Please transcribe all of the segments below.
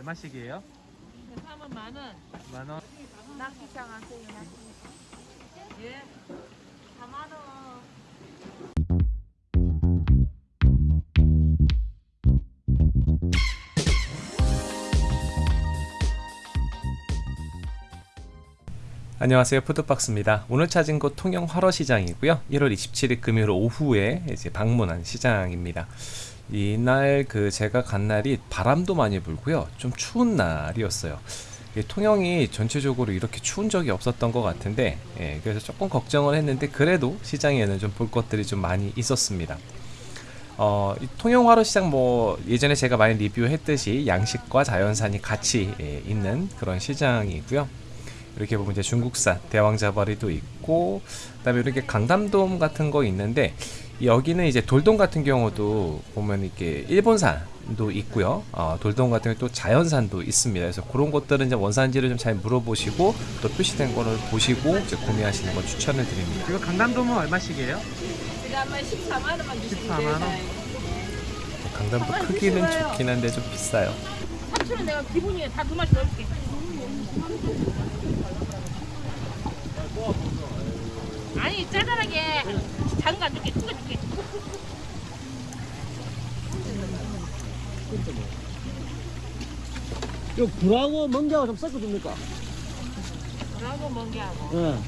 얼마씩이에요? 사면 만 원. 만 원. 낙지장 하세요. 예. 4만 원. 안녕하세요 푸드박스입니다 오늘 찾은 곳 통영 화로시장이고요 1월 27일 금요일 오후에 이제 방문한 시장입니다 이날 그 제가 간 날이 바람도 많이 불고요. 좀 추운 날이었어요. 이 통영이 전체적으로 이렇게 추운 적이 없었던 것 같은데 예, 그래서 조금 걱정을 했는데 그래도 시장에는 좀 볼 것들이 좀 많이 있었습니다. 어, 이 통영화로 시장 뭐 예전에 제가 많이 리뷰했듯이 양식과 자연산이 같이 예, 있는 그런 시장이고요. 이렇게 보면 이제 중국산 대왕자바리도 있고 그 다음에 이렇게 강담돔 같은 거 있는데 여기는 이제 돌돔 같은 경우도 보면 이렇게 일본산도 있고요. 어, 돌돔 같은 경우 또 자연산도 있습니다. 그래서 그런 것들은 이제 원산지를 좀 잘 물어보시고 또 표시된 거를 보시고 이제 구매하시는 걸 추천을 드립니다. 이거 강남돔은 얼마씩이에요? 제가 아마 14만 원만 주시면 14만 원? 돼요. 강담도 크기는 좋긴 한데 좀 비싸요. 삼촌은 내가 기분이 다두 마리 넣을게. 아니 짜잘하게 작은 거 안 줄게 큰거 줄게. 요 굴하고 멍게하고 좀 섞어줍니까? 뭐라고 뭔게 하고. 예,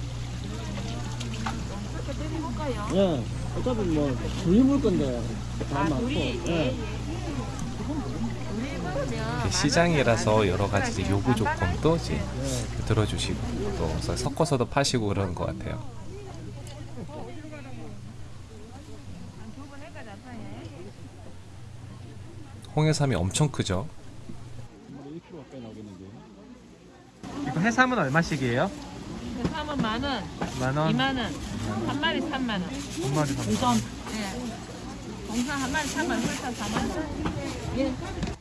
그렇게 드려볼까요? 예. 어차피 뭐, 둘이 물 건데, 다 아 많고. 둘이 예. 예. 예. 먹으면 시장이라서 여러 가지 요구 조건도 이제 예. 들어주시고 또 섞어서도 파시고 그러는 것 같아요. 홍해삼이 엄청 크죠. 1kg 가까이 나오겠는데. 이거 해삼은 얼마씩이에요? 사면 만 원, 만 원. 2만 원, 한 마리 3만 원. 한 마리 삼 동선. 예. 동선 한 마리 3만 원, 설탕 4만 원. 예.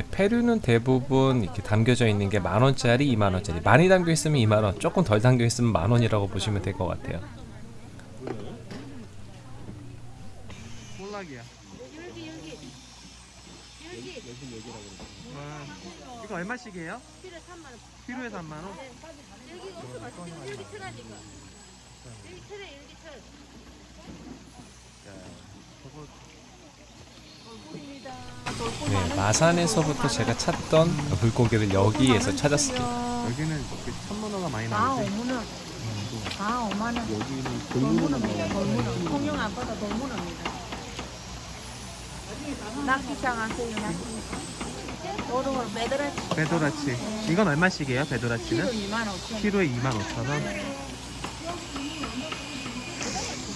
네, 페류는 대부분 이렇게 담겨져 있는 게 만 원짜리, 이만 원짜리. 많이 담겨 있으면 이만 원, 조금 덜 담겨 있으면 만 원이라고 보시면 될 것 같아요. 볼락이야. 여기 여기. 여기. 와, 이거 얼마씩이에요? 필에 3만 원. 키로에 3만 원? 여기 없어 맛있지. 여기 천하니까. 여기 천에 여기 천. 저거 네, 마산에서부터 제가 찾던 물고기를 여기에서 찾았습니다. 여기는 이렇게 천문어가 많이 아, 나오지. 오문어. 아, 5만 원. 여기는 돌문어입니다. 돌문어. 통영 앞바다 돌문어입니다. 낙지장 하세요. 낙지. 도롱을 매달아치. 배도라치. 이건 얼마씩이에요? 키로 배도라치는? 2만 5천 원. 키로에 2만 5천 원.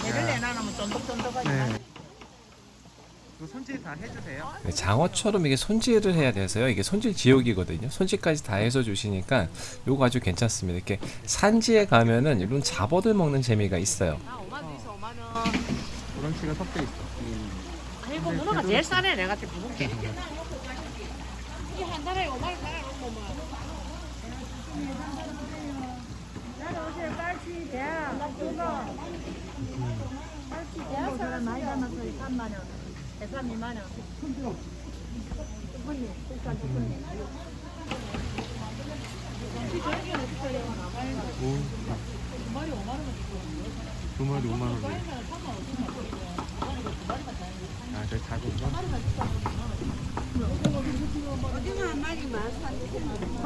배를 내놔놓으면 쫀득쫀득하지. 네. 이거 손질 다 해주세요. 네, 장어처럼 이게 손질을 해야 돼서요. 이게 손질 지옥이거든요. 손질까지 다 해서 주시니까 요거 아주 괜찮습니다. 이렇게 산지에 가면은 이런 잡어들 먹는 재미가 있어요. 아, 5만 원 있어, 5만 원. 우렁치가 섞여 있어. 아이고, 문어가 제일 싸네. 내가 지금 부을게. 이게 한 달에 5만 원 살아, 뭐. 빨치 대학, 빨치 대학 사람 많이 담아서 3만 원, 대삼 2만 원. 두분이, 일단 두분이. 오. 두 마리 5만 원. 아, 저 작은 거?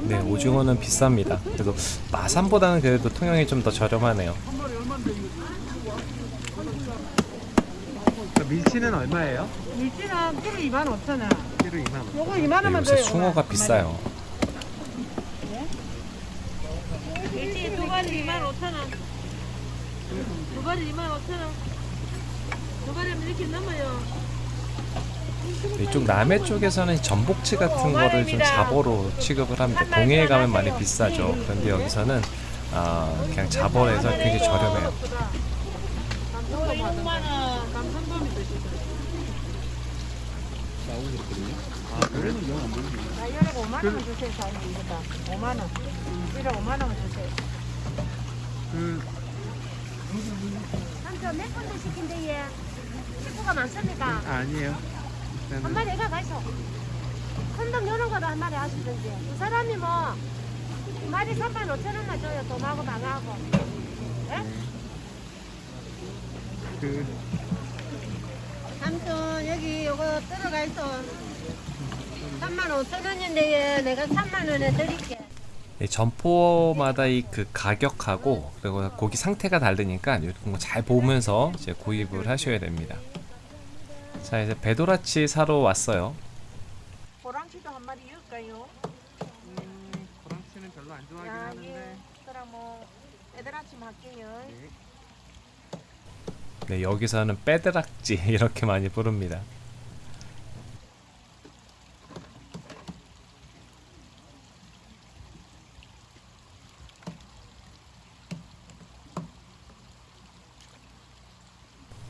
네, 오징어는 비쌉니다. 그래도 마산보다는 그래도 통영이 좀 더 저렴하네요. 그 밀치는 얼마예요? 물지는 키로 2만 5천 원. 키로 2만 원. 요거 2만 네, 원만 요새 줘요. 숭어가 비싸요. 일찍 두 마리 2만 5천 원. 두 마리 2만 5천 원. 두 마리면 이렇게 넘어요. 이쪽 남해 쪽에서는 전복치 같은 거를 좀 잡어로 취급을 합니다. 동해에 가면 많이 비싸죠. 그런데 여기서는 아, 그냥 잡어에서 굉장히 저렴해요. 요거 6만 원. 감성돔이 드시더라고요. 나오고 있거든요. 아, 그래? 나 이거를 5만 원 주세요, 사장님. 이거다. 5만 원. 이거 5만 원 주세요. 그, 한 그저 몇 군데 시킨데 얘 식구가 많습니까? 아, 아니에요. 한 마리 애가 가있어. 큰돈 요런 거도 한 마리 하시든지. 그 사람이 뭐, 두 마리 3만 5천 원만 줘요. 도마하고 방하고. 예? 그 삼촌, 여기 요거 들어가 있어. 3만 5천 원인데 내가 3만 원에 드릴게. 이 점포마다 이 그 가격하고 그리고 고기 상태가 다르니까 이런 거잘 보면서 이제 구입을 하셔야 됩니다. 자 이제 배도라치 사러 왔어요. 호랑치도 한 마리 줄까요? 음, 고랑치는 별로 안 좋아하긴 아, 하는데. 예. 그럼 뭐 아침 할게요. 네. 네 여기서는 빼드락지 이렇게 많이 부릅니다.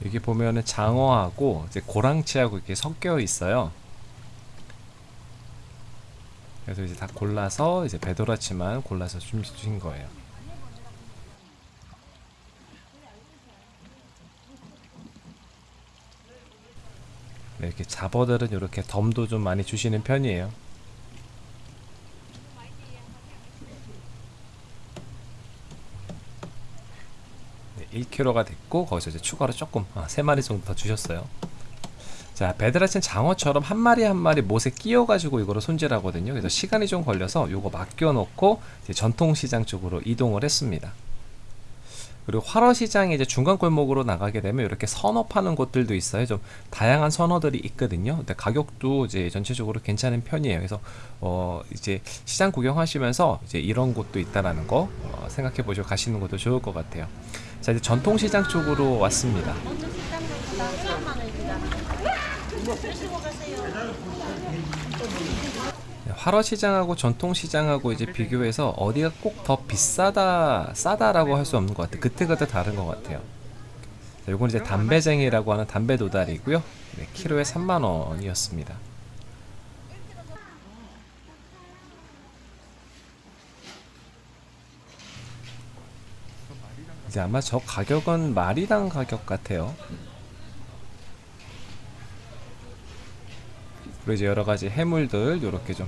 여기 보면은 장어하고 이제 고랑치하고 이렇게 섞여 있어요. 그래서 이제 다 골라서 이제 배도라치만 골라서 준- 주신 거예요. 이렇게 잡어들은 이렇게 덤도 좀 많이 주시는 편이에요. 네, 1kg가 됐고 거기서 이제 추가로 조금 아, 3마리 정도 더 주셨어요. 자, 베드라치는 장어처럼 한 마리 한 마리 못에 끼워 가지고 이거를 손질하거든요. 그래서 시간이 좀 걸려서 요거 맡겨 놓고 이제 전통시장 쪽으로 이동을 했습니다. 그리고 활어 시장에 이제 중간 골목으로 나가게 되면 이렇게 선어 파는 곳들도 있어요. 좀 다양한 선어들이 있거든요. 근데 가격도 이제 전체적으로 괜찮은 편이에요. 그래서 어 이제 시장 구경하시면서 이제 이런 곳도 있다라는 거 어, 생각해 보시고 가시는 것도 좋을 것 같아요. 자 이제 전통 시장 쪽으로 왔습니다. 네, 활어시장하고 전통시장하고 이제 비교해서 어디가 꼭 더 비싸다 싸다라고 할 수 없는 것 같아요. 그때그때 다른 것 같아요. 자, 요건 이제 담배쟁이라고 하는 담배 도다리고요. 네, 키로에 3만 원이었습니다. 이제 아마 저 가격은 마리당 가격 같아요. 그리고 이제 여러 가지 해물들 이렇게 좀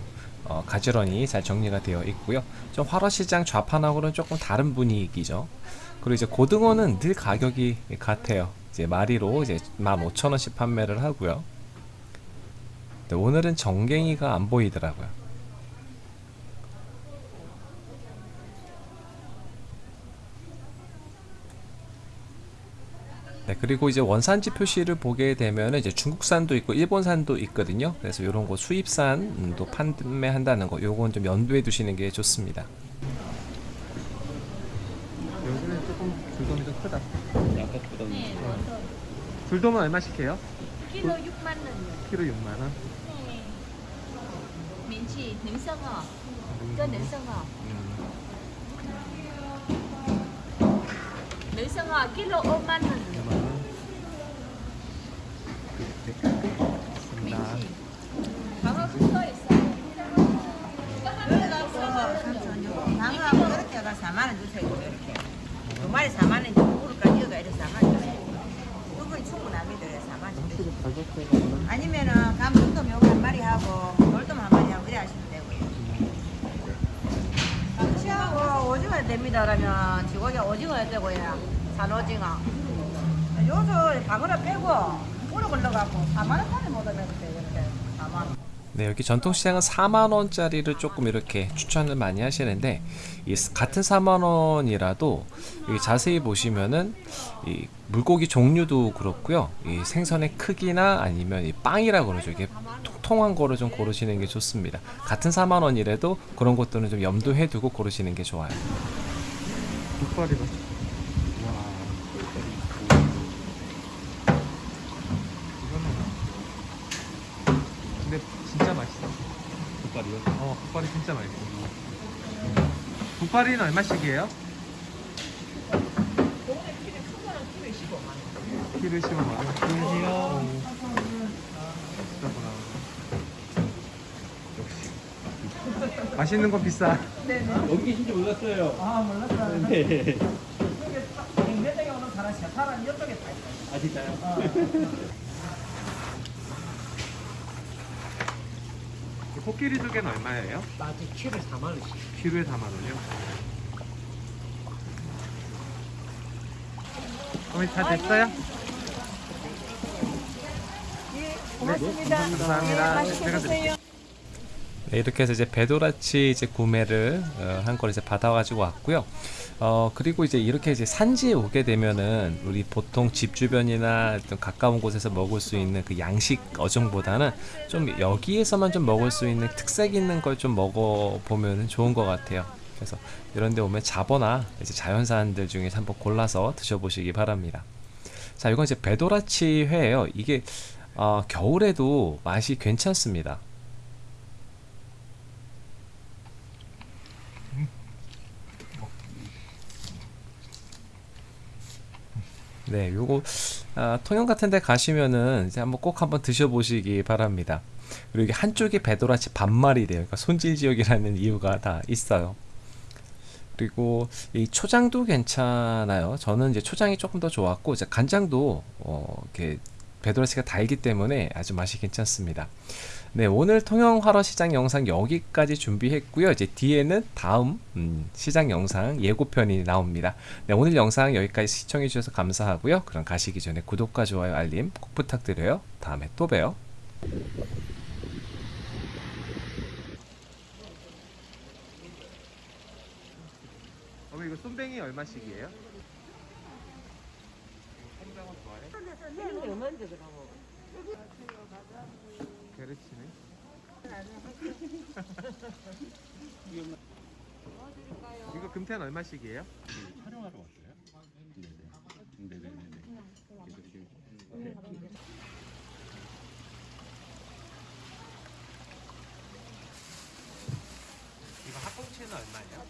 어, 가지런히 잘 정리가 되어 있고요. 좀 활어시장 좌판하고는 조금 다른 분위기죠. 그리고 이제 고등어는 늘 가격이 같아요. 이제 마리로 이제 15,000원씩 판매를 하고요. 오늘은 정갱이가 안 보이더라고요. 네, 그리고 이제 원산지 표시를 보게 되면 이제 중국산도 있고 일본산도 있거든요. 그래서 이런 거 수입산도 판매한다는 거, 요건 좀 염두에 두시는 게 좋습니다. 여기는 조금 줄돔이 좀 크다. 아까보다 네. 줄돔은 얼마씩 해요? 키로 6만 원이요. 키로 6만 원. 네. 민치, 능성어. 이거 능성어. 음, 능성어 키로 5만 원. 4만 원 주세요. 이렇게 두 마리 4만 원인데 무릎까지 이어가 이렇게 4만 원 주세요. 두 분이 충분합니다. 4만 원 주세요. 확실히 가격대가 아니면은 감동돔 요거 한 마리 하고 돌돔 한 마리 하고 이래 하시면 되고요. 치하고 오징어 됩니다. 그러면 지고기 오징어 해야 되고요. 산오징어. 요즘 방어를 빼고 오래 걸러갖고 4만 원짜리 못하면 돼요. 이렇게 4만 원. 네, 여기 전통시장은 4만 원짜리를 조금 이렇게 추천을 많이 하시는데 이 같은 4만 원이라도 여기 자세히 보시면은 이 물고기 종류도 그렇고요. 이 생선의 크기나 아니면 이 빵이라 그러죠. 이게 통통한 거를 좀 고르시는 게 좋습니다. 같은 4만 원이라도 그런 것들은 좀 염두해 두고 고르시는 게 좋아요. 국발이다. 와. 이거는. 근데 진짜 맛있어. 국발이요? 어, 국발이 진짜 맛있어. 국발이는 얼마씩이에요? 키로 15만 원. 안녕하세요. 비싸구나. 역시. 맛있는 건 비싸. 여기 계신지 몰랐어요. 아 몰랐어요. 네. 아, 사람 이쪽에 다 있어. 아 진짜요? 코끼리 두 개는 얼마예요? 아직 키를 4만 원씩. 키로에 4만 원이요? 어머니 다 됐어요? 네, 감사합니다. 제가 드릴게요. 네, 이렇게 해서 이제 배도라치 이제 구매를 어, 한걸 이제 받아가지고 왔고요. 어 그리고 이제 이렇게 이제 산지에 오게 되면은 우리 보통 집 주변이나 가까운 곳에서 먹을 수 있는 그 양식 어종보다는 좀 여기에서만 좀 먹을 수 있는 특색 있는 걸 좀 먹어 보면 좋은 것 같아요. 그래서 이런데 오면 잡어나 이제 자연산들 중에서 한번 골라서 드셔보시기 바랍니다. 자, 이건 이제 배도라치 회예요. 이게 어, 겨울에도 맛이 괜찮습니다. 네, 요거 아, 통영 같은 데 가시면은 이제 한번 꼭 한번 드셔보시기 바랍니다. 그리고 이게 한쪽에 배도라치 반말이래요. 그러니까 손질 지역이라는 이유가 다 있어요. 그리고 이 초장도 괜찮아요. 저는 이제 초장이 조금 더 좋았고 이제 간장도 어, 이렇게 배도라치가 달기 때문에 아주 맛이 괜찮습니다. 네, 오늘 통영 화로 시장 영상 여기까지 준비했고요. 이제 뒤에는 다음 음, 시장 영상 예고편이 나옵니다. 네, 오늘 영상 여기까지 시청해 주셔서 감사하고요. 그럼 가시기 전에 구독과 좋아요, 알림 꼭 부탁드려요. 다음에 또 봬요. 어머니 이거 쏨뱅이 얼마씩이에요? 좋아해? 얼마인데? 게르치네. 이거 금태는 얼마씩이에요? 촬영하러 왔어요? 네네. 네네네. 이거 합봉치는 얼마예요?